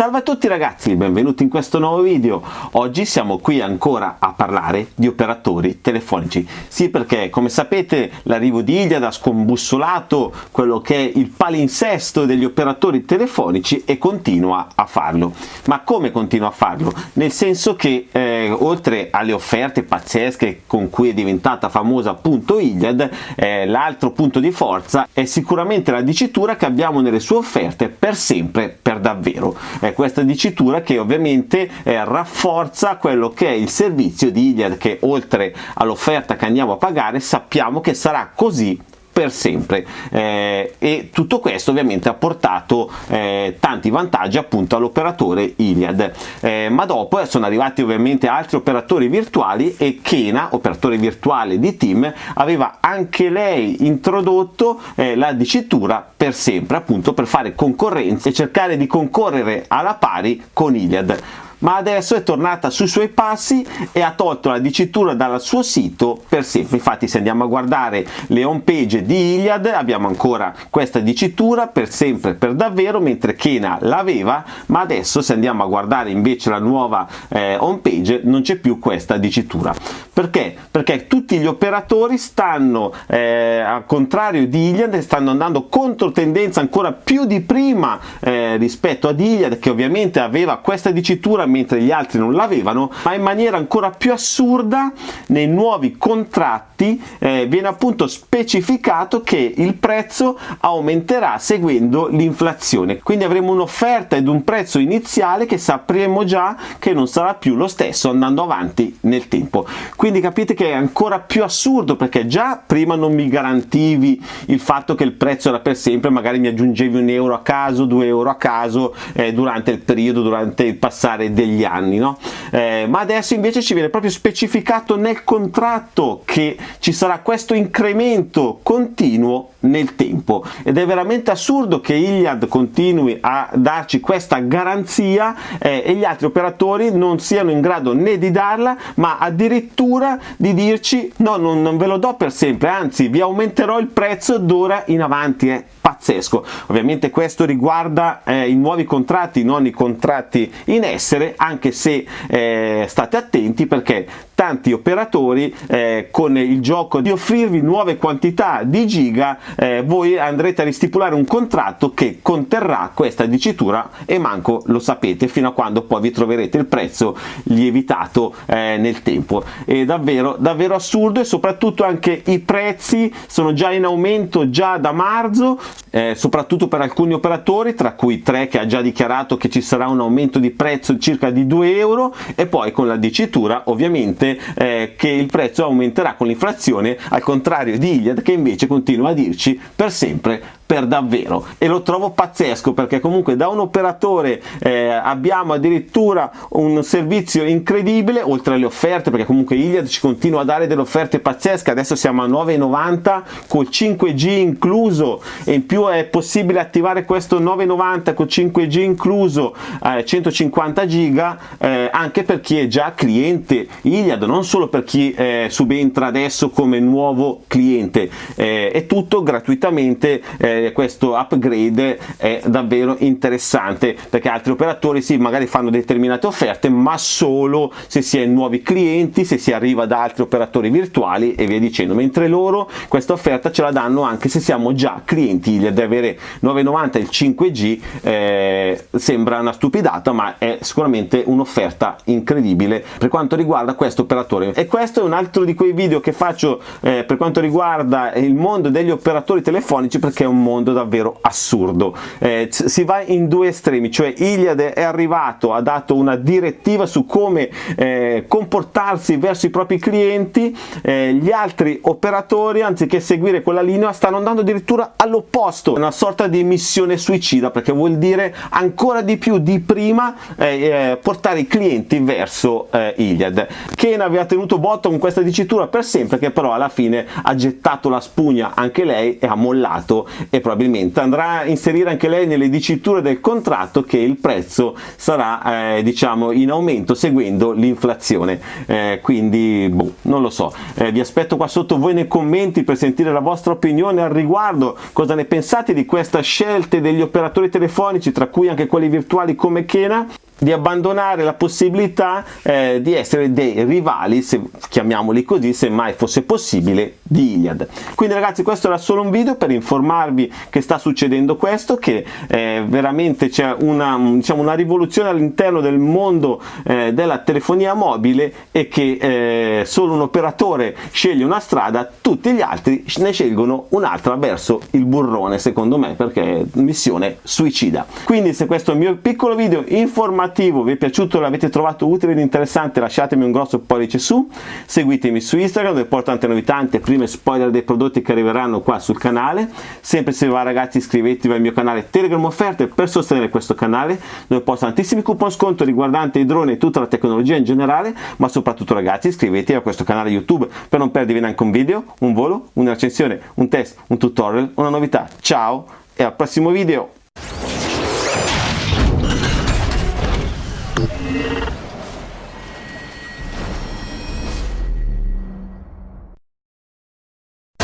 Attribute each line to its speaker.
Speaker 1: Salve a tutti ragazzi, benvenuti in questo nuovo video. Oggi siamo qui ancora a parlare di operatori telefonici. Sì, perché come sapete l'arrivo di Iliad ha scombussolato quello che è il palinsesto degli operatori telefonici e continua a farlo. Ma come continua a farlo? Nel senso che eh, oltre alle offerte pazzesche con cui è diventata famosa appunto Iliad, eh, l'altro punto di forza è sicuramente la dicitura che abbiamo nelle sue offerte per sempre, davvero. Eh, questa dicitura che ovviamente eh, rafforza quello che è il servizio di Iliad che oltre all'offerta che andiamo a pagare sappiamo che sarà così per sempre. Eh, e tutto questo ovviamente ha portato eh, tanti vantaggi appunto all'operatore Iliad. Eh, ma dopo sono arrivati ovviamente altri operatori virtuali e Kena, operatore virtuale di Team, aveva anche lei introdotto eh, la dicitura per sempre appunto per fare concorrenza e cercare di concorrere alla pari con Iliad ma adesso è tornata sui suoi passi e ha tolto la dicitura dal suo sito per sempre infatti se andiamo a guardare le home page di Iliad abbiamo ancora questa dicitura per sempre per davvero mentre Kena l'aveva ma adesso se andiamo a guardare invece la nuova eh, home page non c'è più questa dicitura perché? perché tutti gli operatori stanno eh, al contrario di Iliad stanno andando contro tendenza ancora più di prima eh, rispetto ad Iliad che ovviamente aveva questa dicitura mentre gli altri non l'avevano, ma in maniera ancora più assurda nei nuovi contratti eh, viene appunto specificato che il prezzo aumenterà seguendo l'inflazione. Quindi avremo un'offerta ed un prezzo iniziale che sapremo già che non sarà più lo stesso andando avanti nel tempo. Quindi capite che è ancora più assurdo perché già prima non mi garantivi il fatto che il prezzo era per sempre, magari mi aggiungevi un euro a caso, due euro a caso eh, durante il periodo, durante il passare degli anni, no? Eh, ma adesso invece ci viene proprio specificato nel contratto che ci sarà questo incremento continuo nel tempo ed è veramente assurdo che Iliad continui a darci questa garanzia eh, e gli altri operatori non siano in grado né di darla ma addirittura di dirci no non, non ve lo do per sempre anzi vi aumenterò il prezzo d'ora in avanti è pazzesco. Ovviamente questo riguarda eh, i nuovi contratti non i contratti in essere anche se eh, state attenti perché tanti operatori eh, con il gioco di offrirvi nuove quantità di giga eh, voi andrete a ristipulare un contratto che conterrà questa dicitura e manco lo sapete fino a quando poi vi troverete il prezzo lievitato eh, nel tempo. È davvero davvero assurdo e soprattutto anche i prezzi sono già in aumento già da marzo eh, soprattutto per alcuni operatori tra cui tre che ha già dichiarato che ci sarà un aumento di prezzo circa di 2 euro e poi con la dicitura ovviamente eh, che il prezzo aumenterà con l'inflazione al contrario di Iliad che invece continua a dirci per sempre per davvero. E lo trovo pazzesco perché comunque da un operatore eh, abbiamo addirittura un servizio incredibile oltre alle offerte perché comunque Iliad ci continua a dare delle offerte pazzesche. Adesso siamo a 9,90 col 5G incluso e in più è possibile attivare questo 9,90 con 5G incluso eh, 150 giga eh, anche per chi è già cliente Iliad non solo per chi eh, subentra adesso come nuovo cliente. Eh, è tutto gratuitamente eh, questo upgrade è davvero interessante perché altri operatori sì magari fanno determinate offerte ma solo se si è nuovi clienti se si arriva da altri operatori virtuali e via dicendo. Mentre loro questa offerta ce la danno anche se siamo già clienti. Di avere 9,90 il 5G eh, sembra una stupidata ma è sicuramente un'offerta incredibile per quanto riguarda questo operatore. E questo è un altro di quei video che faccio eh, per quanto riguarda il mondo degli operatori telefonici perché è un mondo mondo davvero assurdo. Eh, si va in due estremi cioè Iliad è arrivato ha dato una direttiva su come eh, comportarsi verso i propri clienti eh, gli altri operatori anziché seguire quella linea stanno andando addirittura all'opposto. Una sorta di missione suicida perché vuol dire ancora di più di prima eh, eh, portare i clienti verso eh, Iliad Kane aveva tenuto botto con questa dicitura per sempre che però alla fine ha gettato la spugna anche lei e ha mollato e probabilmente andrà a inserire anche lei nelle diciture del contratto che il prezzo sarà eh, diciamo in aumento seguendo l'inflazione. Eh, quindi boh, non lo so. Eh, vi aspetto qua sotto voi nei commenti per sentire la vostra opinione al riguardo. Cosa ne pensate di questa scelta degli operatori telefonici tra cui anche quelli virtuali come Kena di abbandonare la possibilità eh, di essere dei rivali, se chiamiamoli così, se mai fosse possibile, di Iliad. Quindi ragazzi questo era solo un video per informarvi che sta succedendo questo, che eh, veramente c'è una, diciamo, una rivoluzione all'interno del mondo eh, della telefonia mobile e che eh, solo un operatore sceglie una strada, tutti gli altri ne scelgono un'altra verso il burrone secondo me perché è missione suicida. Quindi se questo è il mio piccolo video informativo informativo vi è piaciuto, l'avete trovato utile ed interessante lasciatemi un grosso pollice su, seguitemi su Instagram dove porto tante novità, tante prime spoiler dei prodotti che arriveranno qua sul canale, sempre se va ragazzi iscrivetevi al mio canale Telegram Offerte per sostenere questo canale dove posto tantissimi coupon sconto riguardanti i droni e tutta la tecnologia in generale, ma soprattutto ragazzi iscrivetevi a questo canale YouTube per non perdervi neanche un video, un volo, una recensione, un test, un tutorial, una novità. Ciao e al prossimo video!